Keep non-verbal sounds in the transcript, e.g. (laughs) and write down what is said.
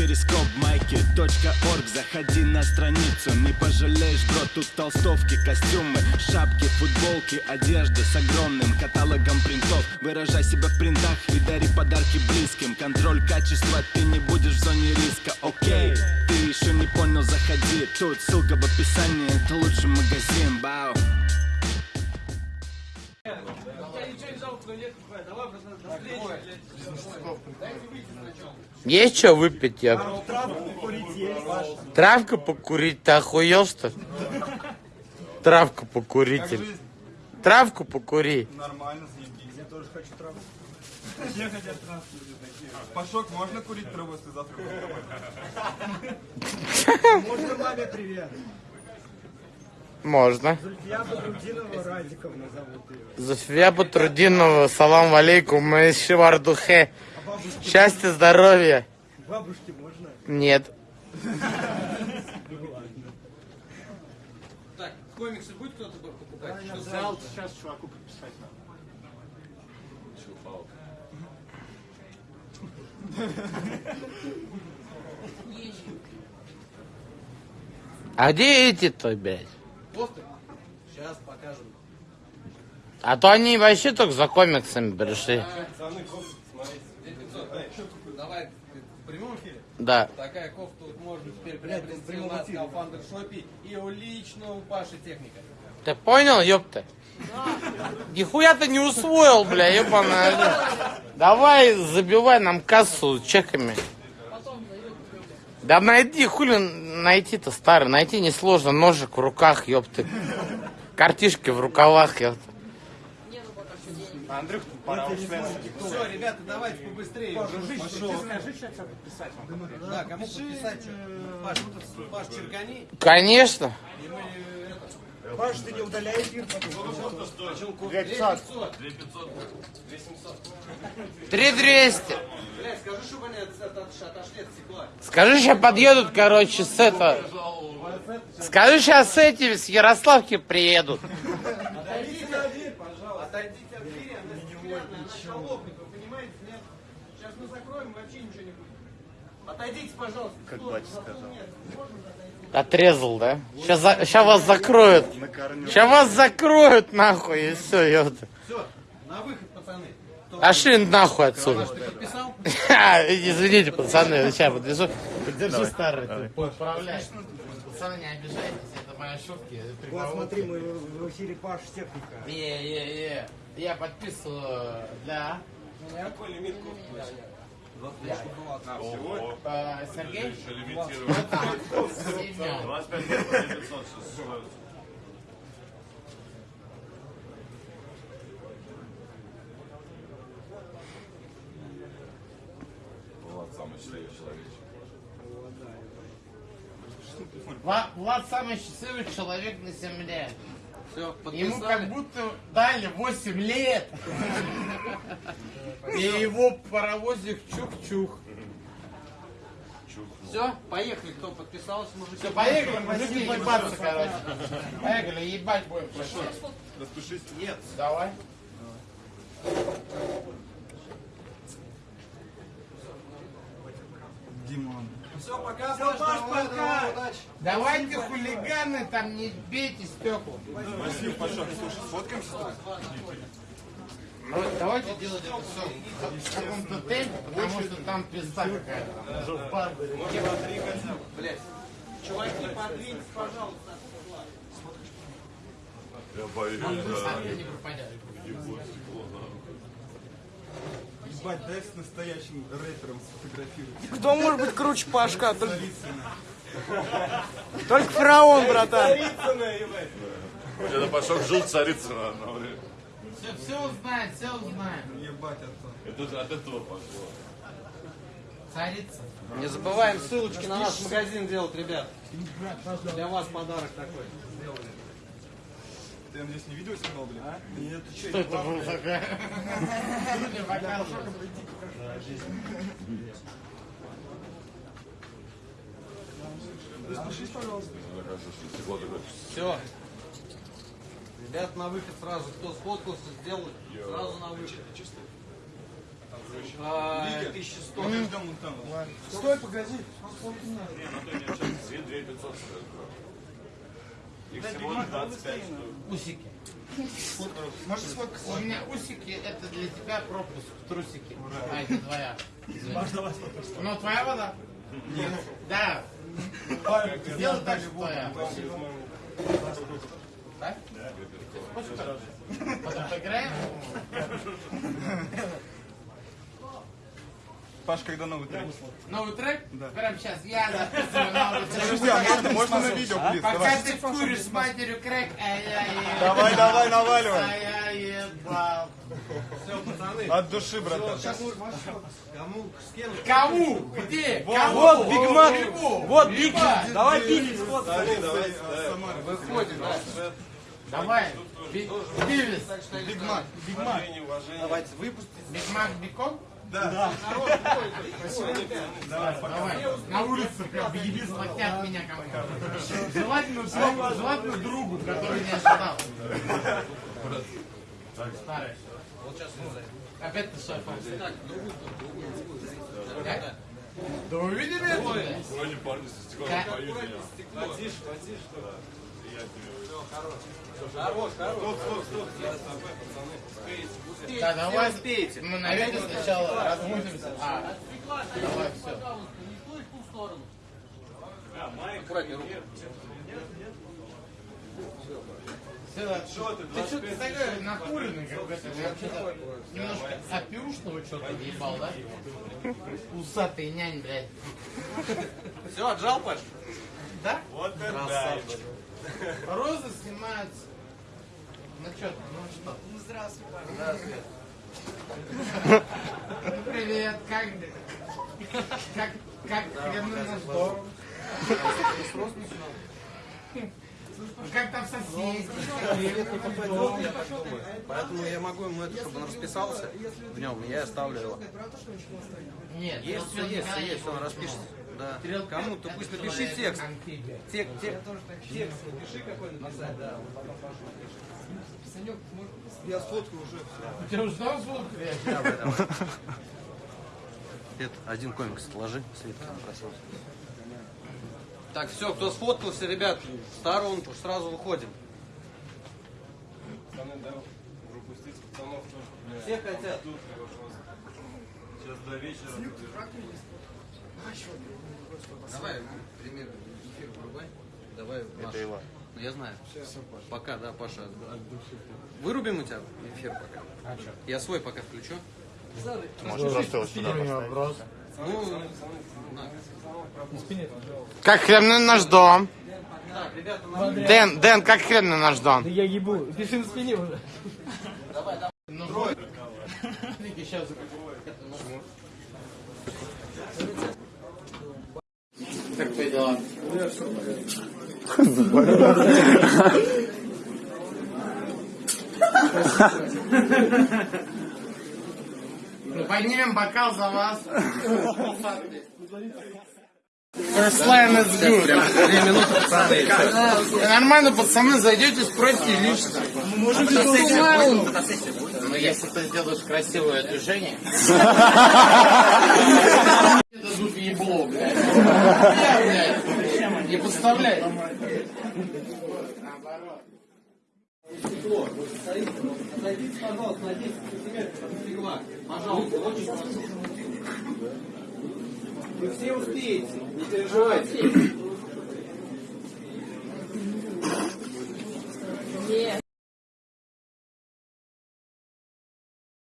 перископ майки .орг. Заходи на страницу, не пожалеешь, бро Тут толстовки, костюмы, шапки, футболки Одежда с огромным каталогом принтов. Выражай себя в принтах и дари подарки близким. Контроль качества, ты не будешь в зоне риска, окей Ты еще не понял, заходи. Тут ссылка в описании, это лучший магазин, бау Есть что выпить, я? Травка покурить, ты охуел что ли? Травку покурить. или- Травку покури. Нормально, заебись. Я тоже хочу травку. Все хотят травку. Пашок, можно курить траву, если завтра (laughs) Можно маме привет. Можно. Радиковна зовут ее. Зульфия Батрудинова, салам алейкум, мы из Шивардухе. Счастья, здоровья. Бабушке можно? Нет. Так, комиксы будет кто-то покупать? Что за- Взял сейчас чуваку подписать надо. А где эти-то, блядь? Посты? Сейчас покажем. А то они вообще только за комиксами пришли. Давай, в прямом эфире? Да. Такая кофта вот можно теперь приобрести у нас в Kaufhander шопе и у лично у Паши техника. Ты понял, ёпта? Нихуя ты не усвоил, бля, ёбаная. Давай забивай нам кассу чеками. Да найди, хули найти-то, старый, найти несложно, ножик в руках, ёпты. Картишки в рукавах, ёпта. Андрюх, пора уж Все, ребята, давайте побыстрее. Дружище, Скажи, сейчас я подписать вам. Да, кому подписать что? Паш, Паш, черкани. Конечно. И мы это... Паш, ты не удаляй эфир потом. Почему кофта? 2500. 2500. 2700. 3200. Блядь, скажи, чтобы они от- от- от- отошли от стекла. Скажи, сейчас подъедут, короче, с это... Скажи, сейчас с этими, с Ярославки приедут. Отойдите от двери, пожалуйста. Отойдите от двери, она стеклянная, она шалопник, вы понимаете, нет? Сейчас мы закроем, вообще ничего не будет. Отойдите, пожалуйста. Как батя сказал. Отрезал, да? Сейчас, сейчас вас закроют. Сейчас вас закроют, нахуй, и все, ёпта. Все, на выход, пацаны. Кто Пошли нахуй отсюда. Ты? (laughs) Извините, пацаны, сейчас подержу. Подержи старый. Поправляй. Пацаны, не обижайтесь, это моя шутки. Вот смотри, мы в эфире Паш техника. Е-е-е. Я подписываю для... Какой лимит кофты? Сергей? Семен. 25 лет, 500 стоит. Влад самый счастливый человек. Влад, Влад самый счастливый человек на земле. Все, Ему подписали. как будто дали 8 лет. (laughs) И его паровозик чух-чух. Все, поехали, кто подписался, мужики. Все, поехали, мужики, ебаться, короче. Поехали, ебать будем. Распишись. Нет. Давай. Все, пока, Паш, давай, давай, удачи. Давайте, хулиганы, там не бейте стекла. Спасибо, Пашок. Слушай, сфоткаемся? Ну, давайте делать это все в каком-то темпе, потому что там пизда какая-то. Блять. Чуваки, подвиньтесь, пожалуйста. Я боюсь, да. Не пропадет. Ебать, дай с настоящим рэпером сфотографировать. Кто может быть круче Пашка? Только, только фараон, братан. Это Пашок жил Царицына одно время. Все, все узнаем, все узнаем. Ебать, отца. Это от этого пошло. Царица. Не забываем ссылочки на наш магазин делать, ребят. Для вас подарок такой. Ты, надеюсь, не видео снимал, блин? А? Нет, ты Что это было такое? Не показывай. Распишись, пожалуйста. Стекло такое. Все. Ребят, на выход сразу. Кто сфоткался, сделал сразу на выход. А, 1100. Мы ждем вон там. Стой, погоди. Две, две 500 стоит. Их всего 25 штук. Усики. Сфоткаться? У меня усики, это для тебя пропуск в трусики. А, это твоя. Ну, твоя вода? Нет. Да. Сделай так, что твоя. Да? Потом поиграем? (laughs) Паш, когда новый трек? Новый трек? Прямо сейчас. Я записываю новый трек. Друзья, можно, можно на видео, плиз? Пока Давай. ты куришь с матерью крэк, а я ебал. Давай, давай, наваливай. А я ебал. От души, братан. Кому? Где? Кому? Вот Биг Мак. Вот Биг. Давай сфоткай. Выходим, да? Давай. Би- Бивис. Биг Мак. Биг Мак. Давайте выпустите. Биг Мак Бикон? Да. Давай. На улице прям беги, схватят меня кому-то. Желательно, желательно другу, который не ожидал. Старый. Опять ты шеф. Как? Да вы видели это? Вроде парни со стеклом поют меня. Потише, потише. Хорош, хорош. Стоп, стоп, стоп. Успеете. Да, давай. успеете. Мы на видео сначала размутимся. А, давай, все. Аккуратнее руку. Что ты? Ты что-то такой накуренный, как это. Ты вообще-то немножко опюшного что-то ебал, да? Усатый нянь, блядь. Все, отжал, Паш? Да? Вот это да. Розы снимаются. Ну что, ну что? Ну здравствуй, Здравствуй. Привет, как как как хреновый наш дом? Ну, Как там соседи? Поэтому я могу ему это, чтобы он расписался в нем, я оставлю его. Нет, Есть все, есть, все есть, он распишется. Да. Кому-то пусть напиши текст. Текст, текст. Текст напиши какой написать, да. Я сфоткаю уже. У тебя уже там звук? Это один комикс сложи, Светка попросил. Так, все, кто сфоткался, ребят, в сторонку, сразу выходим. Пацаны, да, пропустить пацанов тоже. Все хотят. Сейчас до вечера. Давай, пример, эфир врубай. Давай, Это его. Ну, я знаю. Пока, да, Паша. Вырубим у тебя эфир пока. А? Я свой пока включу. вопрос. Ну, Как хрен на наш дом? так, ребята, на Дэн, Дэн, как хрен на наш дом? Я ебу. Пиши на спине уже. Ну, сейчас. Как твои дела? Ну, поднимем бокал за вас. First line is good. две минуты, пацаны. Нормально, пацаны, зайдете, спросите лично. Ну, если ты сделаешь красивое движение. (laughs) Дадут ебло, блядь. Я, блядь. Не подставляй. Отойдите, пожалуйста, на 10 сантиметров. Пожалуйста, очень прошу. Вы все успеете, не переживайте.